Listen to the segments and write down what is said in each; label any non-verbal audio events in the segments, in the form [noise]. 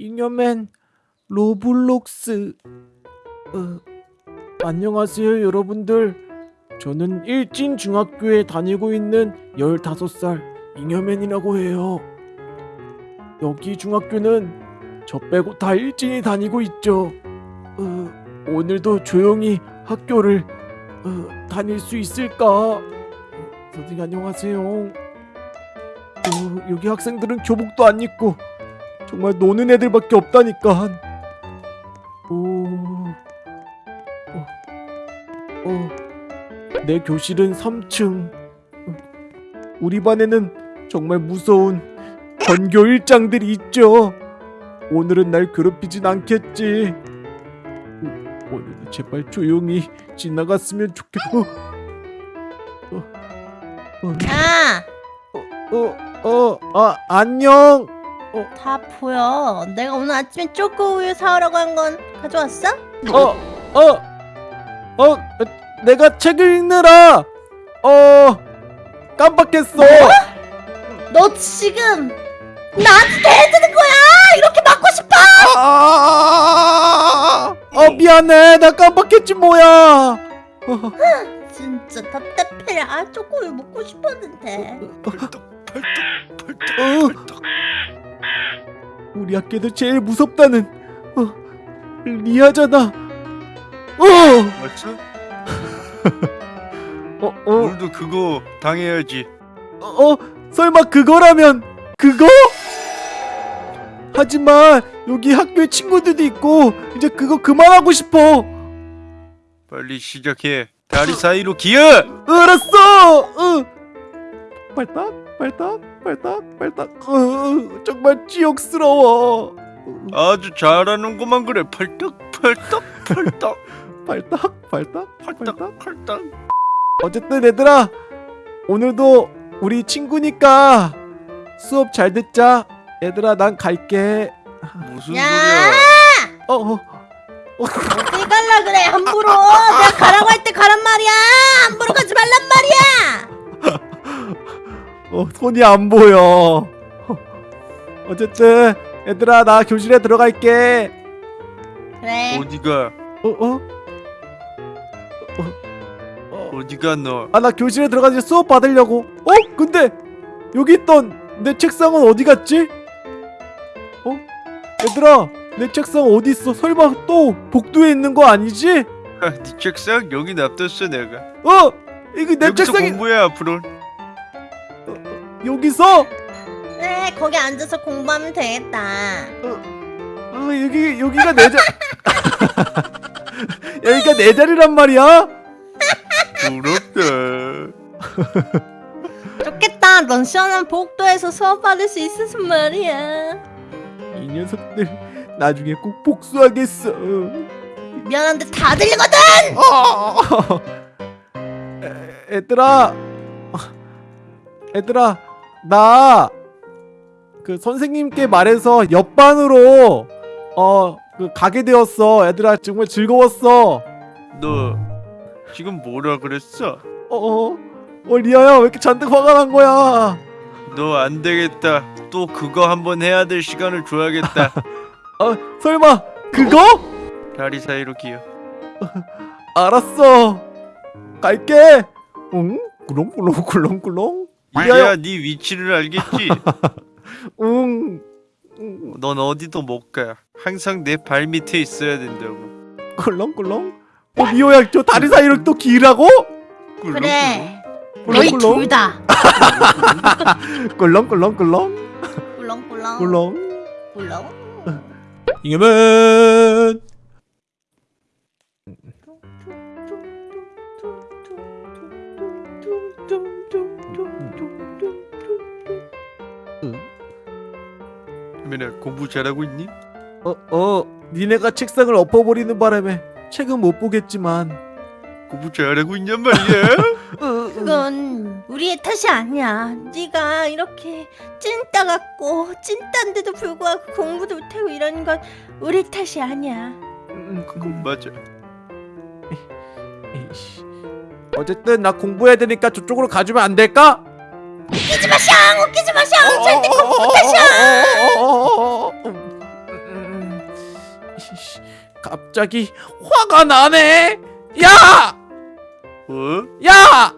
잉여맨 로블록스. 어, 안녕하세요 여러분들. 저는 일진 중학교에 다니고 있는 15살 잉여맨이라고 해요. 여기 중학교는 저 빼고 다 일진이 다니고 있죠. 어, 오늘도 조용히 학교를 어, 다닐 수 있을까? 선생님 안녕하세요. 어, 여기 학생들은 교복도 안 입고 정말 노는 애들밖에 없다니까. 오, 어, 어, 내 교실은 3층. 우리 반에는 정말 무서운 전교 일장들이 있죠. 오늘은 날 괴롭히진 않겠지. 오, 오늘은 제발 조용히 지나갔으면 좋겠고. 어, 어, 야, 어, 어, 아, 안녕. 다 보여. 내가 오늘 아침에 초코 우유 사오라고 한 건 가져왔어? 어, 어, 어, 내가 책을 읽느라, 어, 깜빡했어. 너 지금 나한테 대드는 거야? 이렇게 맞고 싶어? 아, 어, 미안해. 나 깜빡했지, 뭐야. 어, 진짜 답답해. 아, 초코 우유 먹고 싶었는데. 어. 우리 학교에서 제일 무섭다는, 어, 리아잖아. 어, 맞죠? [laughs] 어, 어, 오늘도 그거 당해야지. 어, 설마 그거라면, 그거? 하지만, 여기 학교에 친구들도 있고, 이제 그거 그만하고 싶어. 빨리 시작해. 다리 사이로 기어! 알았어. 어. 발딱, 발딱, 발딱, 발딱. 어, 정말 지옥스러워. 아주 잘하는구만 그래. 펄떡 펄떡 펄떡 발딱, 발딱, 발딱. 펄떡 펄떡. 어쨌든 얘들아, 오늘도 우리 친구니까 수업 잘 듣자. 얘들아, 난 갈게. 무슨 야! 소리야? 어, 어. 어디 갈라 그래? 함부로. 내가 가라고 할 때 가란 말이야. 함부로 가지 말란 말이야. 어, 손이 안 보여. 어쨌든 얘들아, 나 교실에 들어갈게. 그래. 어디가? 어, 어? 어, 어디가 너? 아, 나 교실에 들어가서 수업 받으려고. 어? 근데 여기 있던 내 책상은 어디 갔지? 어? 얘들아, 내 책상 어디 있어? 설마 또 복도에 있는 거 아니지? 아, 네 책상 여기 놔뒀어 내가. 어? 이거 내 책상이 공부해 앞으로. 여기서? 그래, 거기 앉아서 공부하면 되겠다. 어, 여기 여기가 내 자. [laughs] 여기가 내 자리란 말이야? 부럽다. [laughs] 좋겠다. 넌 시원한 복도에서 수업 받을 수 있어서 말이야. 이 녀석들 나중에 꼭 복수하겠어. 미안한데 다 들리거든. 어! 애- 얘들아, 얘들아, 나 그 선생님께 말해서 옆반으로 어 그 가게 되었어. 얘들아 정말 즐거웠어. 너 지금 뭐라 그랬어? 어, 어, 어 리아야 왜 이렇게 잔뜩 화가 난 거야? 너 안 되겠다. 또 그거 한번 해야 될 시간을 줘야겠다. 어 [laughs] 설마 그거? 다리 사이로 기어. [laughs] 알았어. 갈게. 응? 꿀렁꿀렁 꿀렁꿀렁. 이제야 네 위치를 알겠지? [laughs] 응. 응. 넌 어디도 못 가. 항상 내 발 밑에 있어야 된다고. 꿀렁꿀렁. 어 리오야 저 다리 사이로 또 기라고? 그래. 너희 꿀렁꿀렁. 둘 다. [laughs] 꿀렁꿀렁꿀렁. 꿀렁꿀렁. 꿀렁. 꿀렁. 잉여맨. 민아 공부 잘하고 있니? 어, 어, 니네가 책상을 엎어버리는 바람에 책은 못 보겠지만. 공부 잘하고 있냔 말이야? [laughs] 어, 그건 우리의 탓이 아니야. 네가 이렇게 찐따 같고 찐따인데도 불구하고 공부도 못하고 이러는 건 우리 탓이 아니야. 음, 그건 맞아. 에이씨. 어쨌든 나 공부해야 되니까 저쪽으로 가주면 안 될까? 웃기지 마, 샹! 웃기지 마, 샹! 절대 어, 공부 못하셔! 갑자기 화가 나네. 야! 어? 야!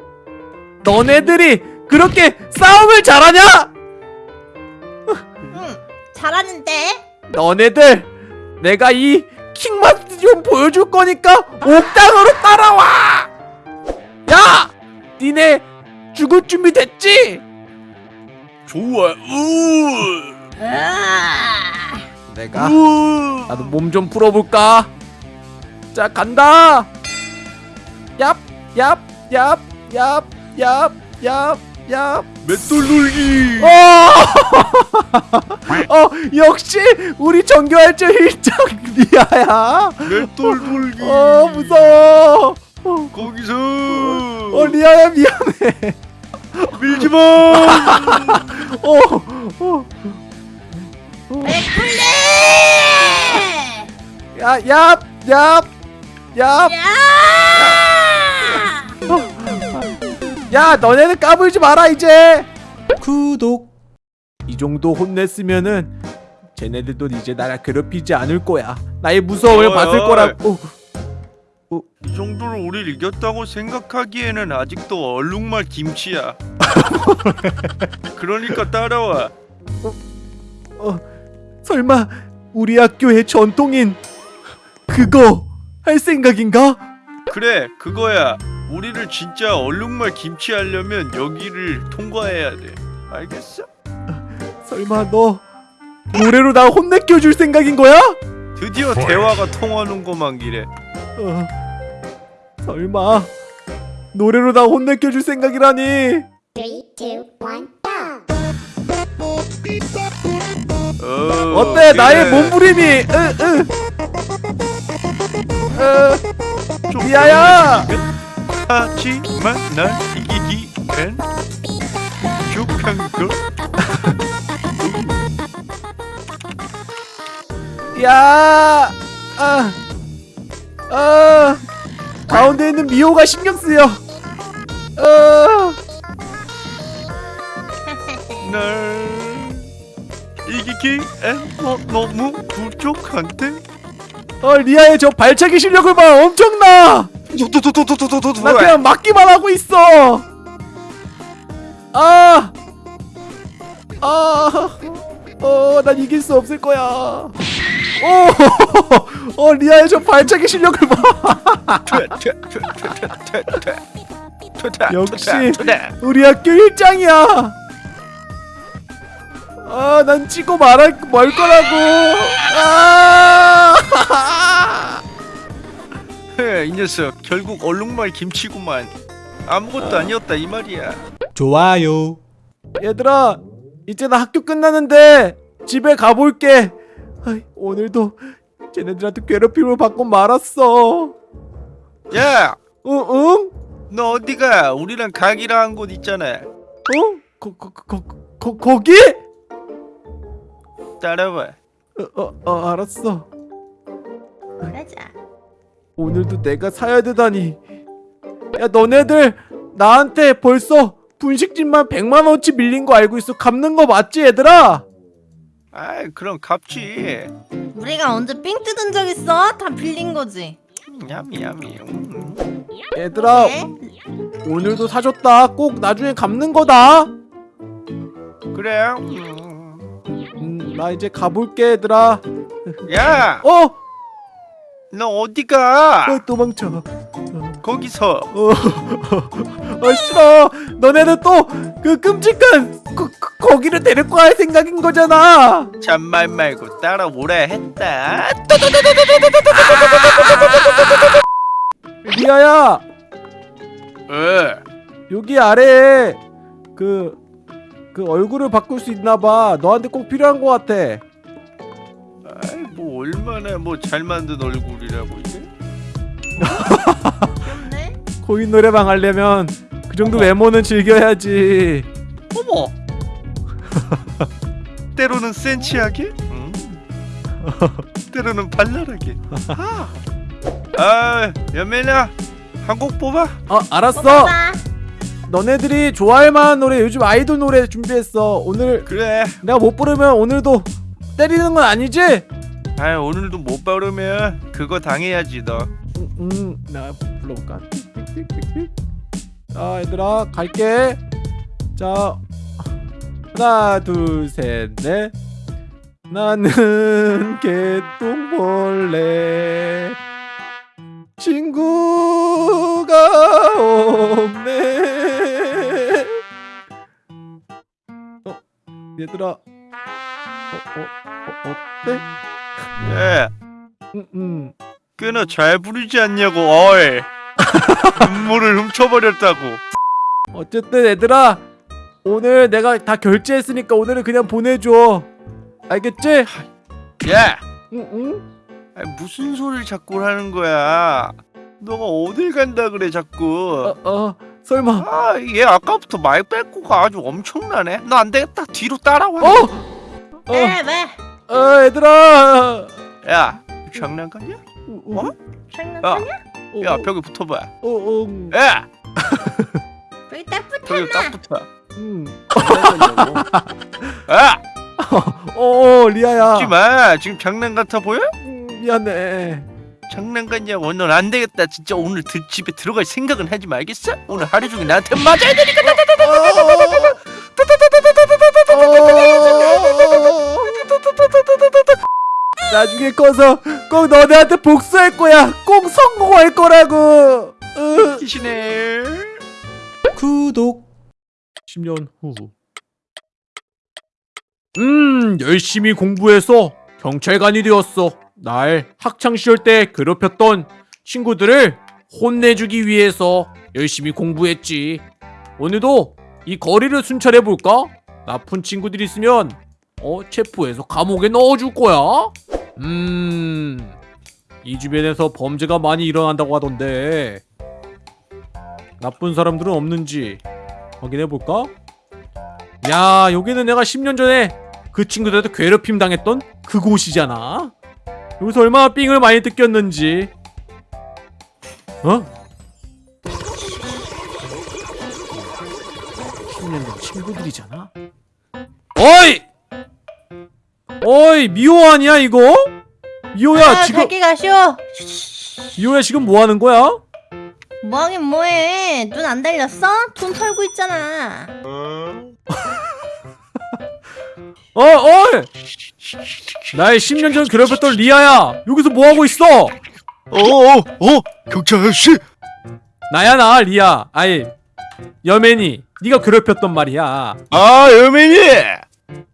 너네들이 그렇게 싸움을 잘하냐? 응 잘하는데 너네들 내가 이 킹마스 좀 보여줄 거니까 옥당으로 따라와! 야! 니네 죽을 준비 됐지? 좋아. 우. 으아 내가 우. 나도 몸 좀 풀어볼까? 자 간다. 얍, 얍, 얍, 얍, 얍, 얍, 얍. 맷돌 놀기. 어! 어 역시 우리 정교할줄 일장 리아야. 맷돌 놀기. 어 무서워. 어, 거기서 어 리아야 미안해. 밀지 마. [laughs] 어, 어. 맥플레 야, 얍, 얍, 얍. 야 야, 너네는 까불지 마라 이제. 구독. 이 정도 혼냈으면은 쟤네들도 이제 나를 괴롭히지 않을 거야. 나의 무서움을 어이, 봤을 어이. 거라고. 이 정도로 우리를 이겼다고 생각하기에는 아직도 얼룩말 김치야. [laughs] 그러니까 따라와. 어, 설마 우리 학교의 전통인 그거 할 생각인가? 그래, 그거야. 우리를 진짜 얼룩말 김치 하려면 여기를 통과해야 돼. 알겠어? 설마 너 노래로 나 혼내켜 줄 생각인 거야? 드디어 대화가 통하는 것만 기래. 어, 설마 노래로 나 혼내켜 줄 생각이라니? Three, two, one, go! 어, 어때 그래. 나의 몸부림이? 으, 으. 어, 좀 미아야! 하지만 날 이기기엔 부족한 걸. [laughs] 야, 아, 아, 가운데 있는 미호가 신경 쓰여. 어, 날 이기기엔 너, 너무 부족한데? 어 리아의 저 발차기 실력을 봐, 엄청나. 나 그냥 맞기만 하고 있어. 아, 아, 어, 난 이길 수 없을 거야. 오, 어, 리아의 저 발차기 실력을 봐. 역시. 우리 학교 일장이야. 아, 난 찍고 말할 말 거라고. 아, [laughs] 이 녀석 결국 얼룩말 김치구만 아무것도 아니었다 이 말이야 좋아요. 얘들아, 이제 나 학교 끝나는데 집에 가볼게. 아이, 오늘도 쟤네들한테 괴롭힘을 받고 말았어. 야! 응, 응? 너 어디가? 우리랑 가기로 한 곳 있잖아 어? 거, 거, 거, 거, 거기? 따라와 어, 어, 어, 알았어. 그러자 오늘도 내가 사야 되다니. 야, 너네들 나한테 벌써 분식집만 100만 원치 밀린 거 알고 있어. 갚는 거 맞지, 얘들아? 아이 그럼 갚지 우리가 언제 삥 뜯은 적 있어? 다 빌린 거지 야미 야미 음. 얘들아, 네? 오늘도 사줬다. 꼭 나중에 갚는 거다. 그래 음. 음, 나 이제 가볼게, 얘들아. 야! [laughs] 어, 너 어디가? 어 도망쳐. 거기서 어, 어 [laughs] 싫어. 너네는 또 그 끔찍한 거, 거- 거기를 데리고 갈 생각인 거잖아. 잔말 말고 따라오라 했다 리아야, 어 여기 아래에 그, 그 얼굴을 바꿀 수 있나 봐. 너한테 꼭 필요한 거 같아. 아이 뭐 얼마나 뭐 잘 만든 얼굴이라고 이게 코인 노래방 하려면 그 정도 외모는 즐겨야지. 어머 때로는 센치하게 음. 때로는 발랄하게 아, 아 연매나 한곡 뽑아 어, 알았어. 뽑아봐 너네들이 좋아할 만한 노래 요즘 아이돌 노래 준비했어. 오늘 그래 내가 못 부르면 오늘도 때리는 건 아니지? 아 오늘도 못 바르면 그거 당해야지 너. 음, 나 불러볼까? 자, 얘들아, 갈게. 자, 하나, 둘, 셋, 넷. 나는 [laughs] 개똥벌레. 친구가 없네. 얘들아, 어, 어, 어, 어때? 예. 음, 음. 꽤나 잘 부르지 않냐고. 어이. [laughs] 눈물을 훔쳐버렸다고. 어쨌든 얘들아 오늘 내가 다 결제했으니까 오늘은 그냥 보내줘 알겠지? 야. 응 응 아니, 무슨 소리를 자꾸 하는 거야? 너가 어딜 간다 그래 자꾸? 어, 어 설마 아, 얘 아까부터 말 뺏고가 아주 엄청나네. 너안 되겠다. 뒤로 따라와. 어? 어, 왜 왜? 어 얘들아 야, 장난감이야? 어? 어? 장난하냐? 어, 야, 벽에 붙어봐. 어, 어, 음, 야, 여기 딱 벽에 붙었나? 딱 붙어. 음. 야, [laughs] 어, 어 리아야 하지 마. 지금 장난 같아 보여? 음, 미안해 장난 같냐고. 넌안 되겠다. 진짜 오늘 드, 집에 들어갈 생각은 하지 말겠어? 오늘 하루 종일 나한테 맞아야 되니까. 나중에 커서 꼭 너네한테 복수할 거야 꼭 성공할 거라고 으. 기시네. 구독 10년 후 음, 열심히 공부해서 경찰관이 되었어. 날 학창 시절 때 괴롭혔던 친구들을 혼내주기 위해서 열심히 공부했지. 오늘도 이 거리를 순찰해 볼까? 나쁜 친구들이 있으면 어 체포해서 감옥에 넣어줄 거야. 음, 이 주변에서 범죄가 많이 일어난다고 하던데 나쁜 사람들은 없는지 확인해 볼까? 야, 여기는 내가 10년 전에 그 친구들한테 괴롭힘 당했던 그곳이잖아. 여기서 얼마나 삥을 많이 뜯겼는지. 어? 10년 전 친구들이잖아. 어이! 어이, 미호 아니야 이거? 미호야 아, 지금 갈게 가쇼. 미호야 지금 뭐 하는 거야? 뭐하긴 뭐해? 눈 안 달렸어? 돈 털고 있잖아. 어, 어이! 나의 10년 전 괴롭혔던 리아야. 여기서 뭐 하고 있어? 어, 어, 어, 경찰 아저씨. 나야 나 리아. 아이 여맨이 네가 괴롭혔던 말이야. 아, 여민이.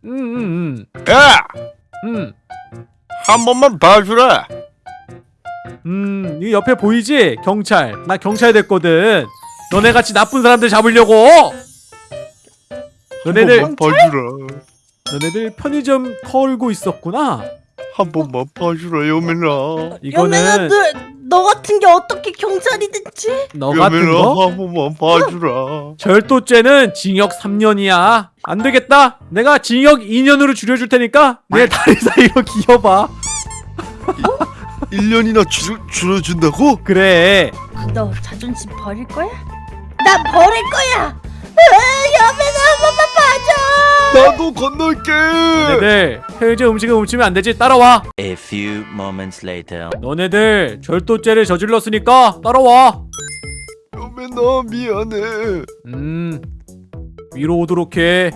응응응. 야, 음. 한 번만 봐주라. 음. 이 옆에 보이지? 경찰. 나 경찰 됐거든. 너네 같이 나쁜 사람들 잡으려고. 너네들 한 번만 봐주라. 너네들 편의점 털고 있었구나. 한 번만 봐주라, 여민아. 이거는 너, 너 같은 게 어떻게 경찰이 됐지? 너 같은 거? 한 번만 봐주라. 절도죄는 징역 3년이야. 안 되겠다. 내가 징역 2년으로 줄여줄 테니까 내 다리 사이로 기어봐. 1년이나 줄, 줄여준다고? 그래. 너 자존심 버릴 거야? 나 버릴 거야. 으, 여매나 한 번만 봐줘. 나도 건널게. 너네들 편의점 음식을 훔치면 안 되지. 따라와. A few moments later. 너네들 절도죄를 저질렀으니까 따라와. 여민아, 미안해. 음. 위로 오도록 해.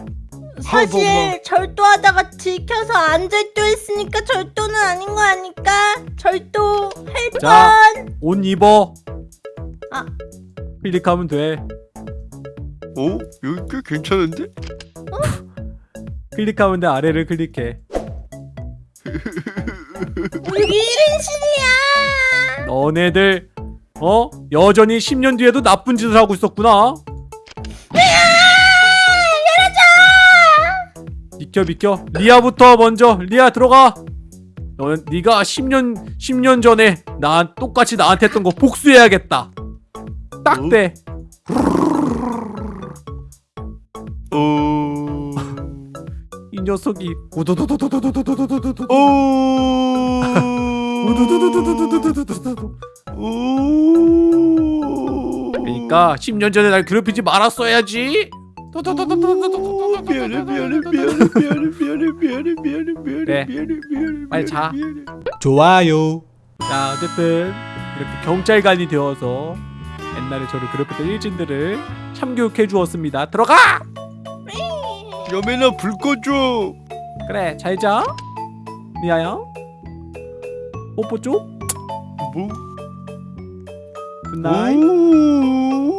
사실 절도하다가 들켜서 안 절도했으니까 절도는 아닌 거 아닐까? 절도할 자. 뻔. 옷 입어. 아. 클릭하면 돼. 어? 여기 꽤 괜찮은데? 클릭하면 돼. 아래를 클릭해. 우리 1인실이야. 너네들 어? 여전히 10년 뒤에도 나쁜 짓을 하고 있었구나. 비켜 비켜. 리아부터 먼저. 리아 들어가. 너 네가 10년 10년 전에 나 똑같이 나한테 했던 거 복수해야겠다. 딱 대. 어... [laughs] 이 녀석이. 우두두두두두두두두두두. 오... 그러니까 10년 전에 날 괴롭히지 말았어야지. 미안해 미안해 미안해 미안해 미안해 미안해 미안해 빨리 자. 좋아요. 자, 어쨌든 이렇게 경찰관이 되어서 옛날에 저를 괴롭혔던 일진들을 참교육해 주었습니다. 들어가! 여맨아 불 꺼줘 그래, 잘 자. 리아야. 뽀뽀 쪽. 뭐? Good night. 오.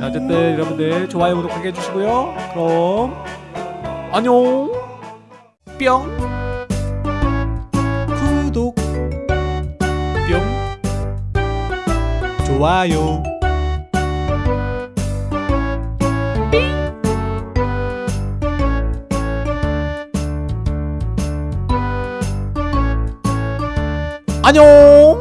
자, 어쨌든 여러분들 좋아요 구독하게 해주시고요. 그럼 안녕. 뿅. 구독. 뿅. 좋아요. 안녕.